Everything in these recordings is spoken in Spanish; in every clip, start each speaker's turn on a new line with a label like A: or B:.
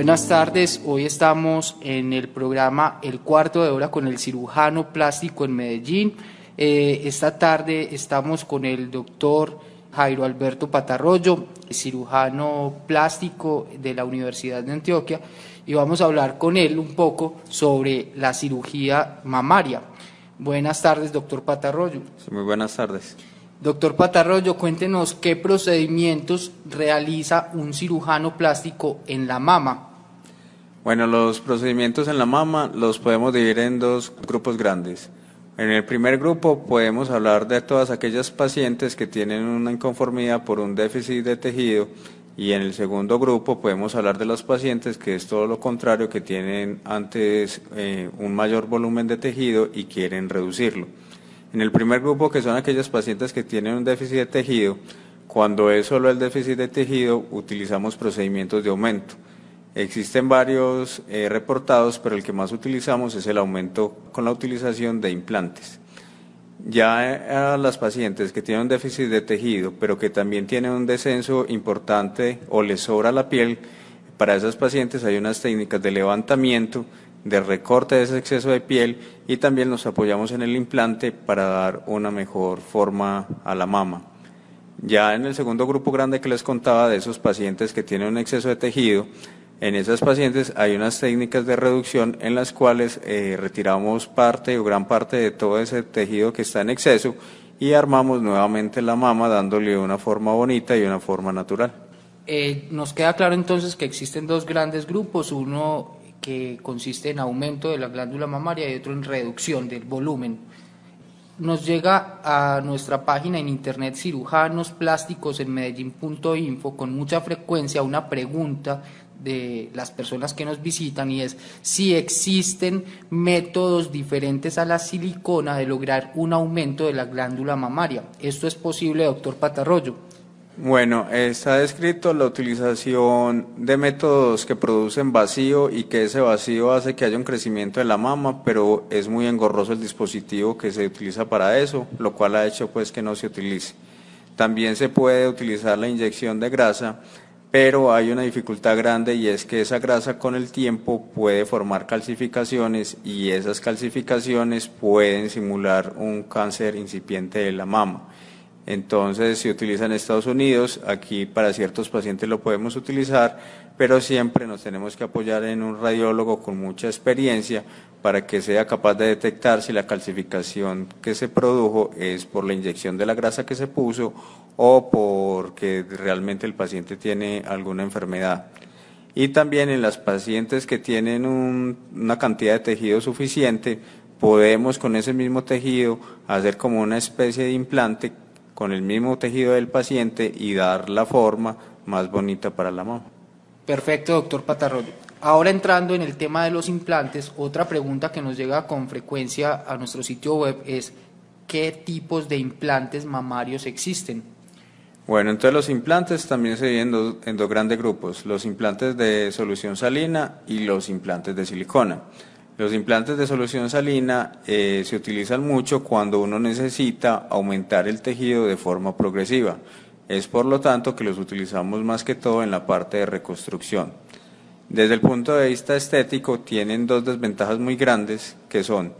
A: Buenas tardes, hoy estamos en el programa El cuarto de hora con el cirujano plástico en Medellín. Eh, esta tarde estamos con el doctor Jairo Alberto Patarroyo, cirujano plástico de la Universidad de Antioquia, y vamos a hablar con él un poco sobre la cirugía mamaria. Buenas tardes, doctor Patarroyo.
B: muy buenas tardes.
A: Doctor Patarroyo, cuéntenos qué procedimientos realiza un cirujano plástico en la mama.
B: Bueno, los procedimientos en la mama los podemos dividir en dos grupos grandes. En el primer grupo podemos hablar de todas aquellas pacientes que tienen una inconformidad por un déficit de tejido y en el segundo grupo podemos hablar de los pacientes que es todo lo contrario, que tienen antes eh, un mayor volumen de tejido y quieren reducirlo. En el primer grupo, que son aquellos pacientes que tienen un déficit de tejido, cuando es solo el déficit de tejido, utilizamos procedimientos de aumento. Existen varios eh, reportados, pero el que más utilizamos es el aumento con la utilización de implantes. Ya eh, a las pacientes que tienen un déficit de tejido, pero que también tienen un descenso importante o les sobra la piel, para esas pacientes hay unas técnicas de levantamiento de recorte de ese exceso de piel y también nos apoyamos en el implante para dar una mejor forma a la mama. Ya en el segundo grupo grande que les contaba de esos pacientes que tienen un exceso de tejido, en esas pacientes hay unas técnicas de reducción en las cuales eh, retiramos parte o gran parte de todo ese tejido que está en exceso y armamos nuevamente la mama dándole una forma bonita y una forma natural.
A: Eh, nos queda claro entonces que existen dos grandes grupos, uno que consiste en aumento de la glándula mamaria y otro en reducción del volumen. Nos llega a nuestra página en internet cirujanos plásticos en medellín.info con mucha frecuencia una pregunta de las personas que nos visitan y es si existen métodos diferentes a la silicona de lograr un aumento de la glándula mamaria. ¿Esto es posible, doctor Patarroyo?
B: Bueno, está descrito la utilización de métodos que producen vacío y que ese vacío hace que haya un crecimiento de la mama, pero es muy engorroso el dispositivo que se utiliza para eso, lo cual ha hecho pues que no se utilice. También se puede utilizar la inyección de grasa, pero hay una dificultad grande y es que esa grasa con el tiempo puede formar calcificaciones y esas calcificaciones pueden simular un cáncer incipiente de la mama. Entonces se utiliza en Estados Unidos, aquí para ciertos pacientes lo podemos utilizar, pero siempre nos tenemos que apoyar en un radiólogo con mucha experiencia para que sea capaz de detectar si la calcificación que se produjo es por la inyección de la grasa que se puso o porque realmente el paciente tiene alguna enfermedad. Y también en las pacientes que tienen una cantidad de tejido suficiente, podemos con ese mismo tejido hacer como una especie de implante con el mismo tejido del paciente y dar la forma más bonita para la mama.
A: Perfecto, doctor Patarroyo. Ahora entrando en el tema de los implantes, otra pregunta que nos llega con frecuencia a nuestro sitio web es ¿qué tipos de implantes mamarios existen?
B: Bueno, entonces los implantes también se dividen en dos grandes grupos, los implantes de solución salina y los implantes de silicona. Los implantes de solución salina eh, se utilizan mucho cuando uno necesita aumentar el tejido de forma progresiva. Es por lo tanto que los utilizamos más que todo en la parte de reconstrucción. Desde el punto de vista estético tienen dos desventajas muy grandes que son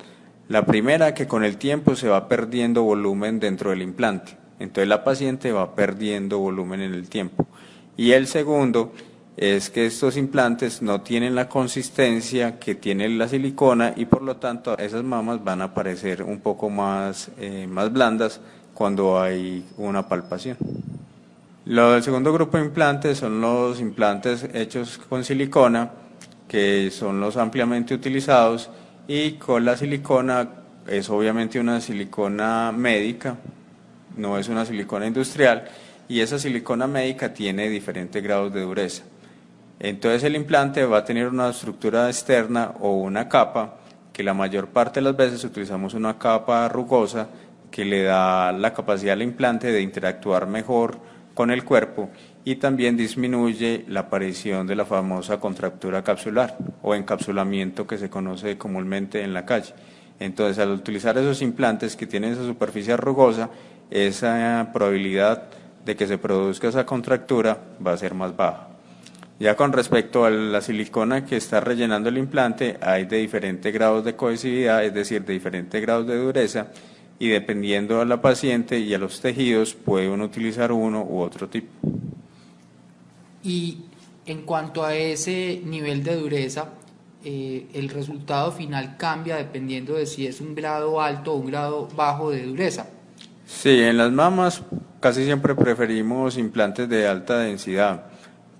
B: la primera que con el tiempo se va perdiendo volumen dentro del implante, entonces la paciente va perdiendo volumen en el tiempo. Y el segundo es que estos implantes no tienen la consistencia que tiene la silicona y por lo tanto esas mamas van a parecer un poco más, eh, más blandas cuando hay una palpación. Lo del segundo grupo de implantes son los implantes hechos con silicona, que son los ampliamente utilizados y con la silicona es obviamente una silicona médica, no es una silicona industrial y esa silicona médica tiene diferentes grados de dureza. Entonces el implante va a tener una estructura externa o una capa, que la mayor parte de las veces utilizamos una capa rugosa que le da la capacidad al implante de interactuar mejor con el cuerpo y también disminuye la aparición de la famosa contractura capsular o encapsulamiento que se conoce comúnmente en la calle. Entonces, al utilizar esos implantes que tienen esa superficie rugosa, esa probabilidad de que se produzca esa contractura va a ser más baja. Ya con respecto a la silicona que está rellenando el implante, hay de diferentes grados de cohesividad, es decir, de diferentes grados de dureza, y dependiendo a la paciente y a los tejidos, puede uno utilizar uno u otro tipo.
A: Y en cuanto a ese nivel de dureza, eh, el resultado final cambia dependiendo de si es un grado alto o un grado bajo de dureza.
B: Sí, en las mamas casi siempre preferimos implantes de alta densidad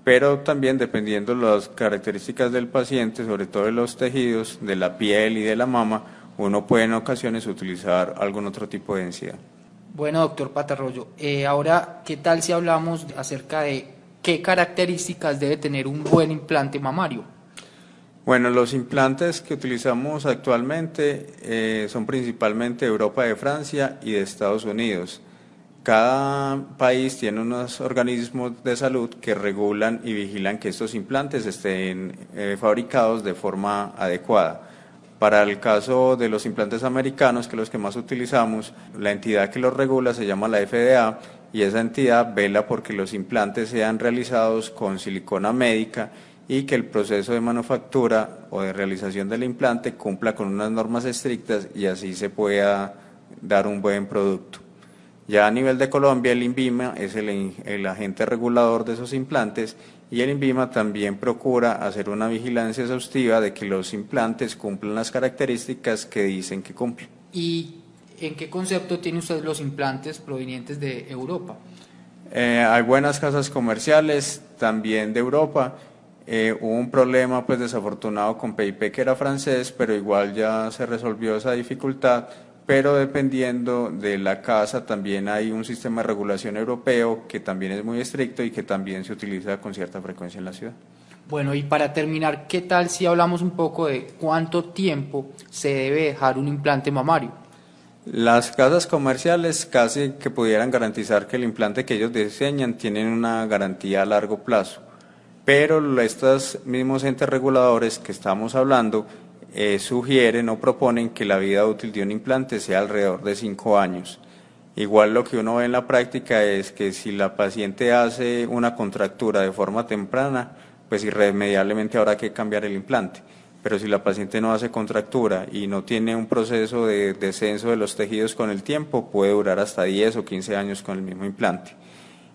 B: pero también dependiendo las características del paciente, sobre todo de los tejidos, de la piel y de la mama, uno puede en ocasiones utilizar algún otro tipo de densidad.
A: Bueno, doctor Patarroyo, eh, ahora, ¿qué tal si hablamos acerca de qué características debe tener un buen implante mamario?
B: Bueno, los implantes que utilizamos actualmente eh, son principalmente de Europa, de Francia y de Estados Unidos. Cada país tiene unos organismos de salud que regulan y vigilan que estos implantes estén eh, fabricados de forma adecuada. Para el caso de los implantes americanos, que los que más utilizamos, la entidad que los regula se llama la FDA y esa entidad vela porque los implantes sean realizados con silicona médica y que el proceso de manufactura o de realización del implante cumpla con unas normas estrictas y así se pueda dar un buen producto. Ya a nivel de Colombia, el INVIMA es el, agente regulador de esos implantes y el INVIMA también procura hacer una vigilancia exhaustiva de que los implantes cumplan las características que dicen que cumplen.
A: ¿Y en qué concepto tiene usted los implantes provenientes de Europa?
B: Eh, hay buenas casas comerciales también de Europa. Eh, hubo un problema pues desafortunado con PIP que era francés, pero igual ya se resolvió esa dificultad pero dependiendo de la casa también hay un sistema de regulación europeo que también es muy estricto y que también se utiliza con cierta frecuencia en la ciudad.
A: Bueno, y para terminar, ¿qué tal si hablamos un poco de cuánto tiempo se debe dejar un implante mamario?
B: Las casas comerciales casi que pudieran garantizar que el implante que ellos diseñan tienen una garantía a largo plazo, pero estos mismos entes reguladores que estamos hablando eh, sugieren o proponen que la vida útil de un implante sea alrededor de cinco años. Igual lo que uno ve en la práctica es que si la paciente hace una contractura de forma temprana, pues irremediablemente habrá que cambiar el implante. Pero si la paciente no hace contractura y no tiene un proceso de descenso de los tejidos con el tiempo, puede durar hasta 10 o 15 años con el mismo implante.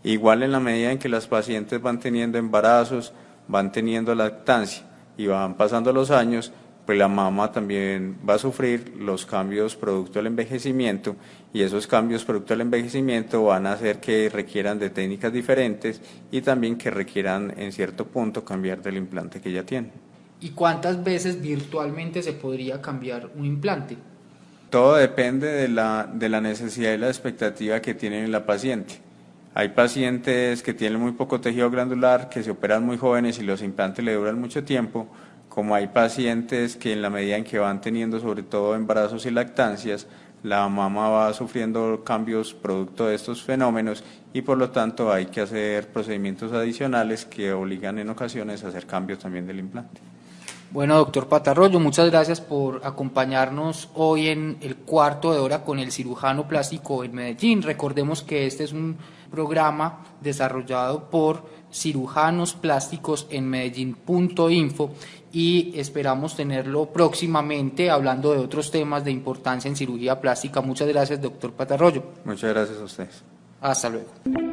B: Igual en la medida en que las pacientes van teniendo embarazos, van teniendo lactancia y van pasando los años, pues la mama también va a sufrir los cambios producto del envejecimiento y esos cambios producto del envejecimiento van a hacer que requieran de técnicas diferentes y también que requieran en cierto punto cambiar del implante que ya tiene.
A: ¿Y cuántas veces virtualmente se podría cambiar un implante?
B: Todo depende de la, de la necesidad y la expectativa que tiene la paciente. Hay pacientes que tienen muy poco tejido glandular, que se operan muy jóvenes y los implantes le duran mucho tiempo, como hay pacientes que en la medida en que van teniendo sobre todo embarazos y lactancias, la mama va sufriendo cambios producto de estos fenómenos y por lo tanto hay que hacer procedimientos adicionales que obligan en ocasiones a hacer cambios también del implante.
A: Bueno, doctor Patarroyo, muchas gracias por acompañarnos hoy en el cuarto de hora con el cirujano plástico en Medellín. Recordemos que este es un programa desarrollado por cirujanos plásticos en Medellín.info y esperamos tenerlo próximamente hablando de otros temas de importancia en cirugía plástica. Muchas gracias, doctor Patarroyo.
B: Muchas gracias a ustedes.
A: Hasta luego.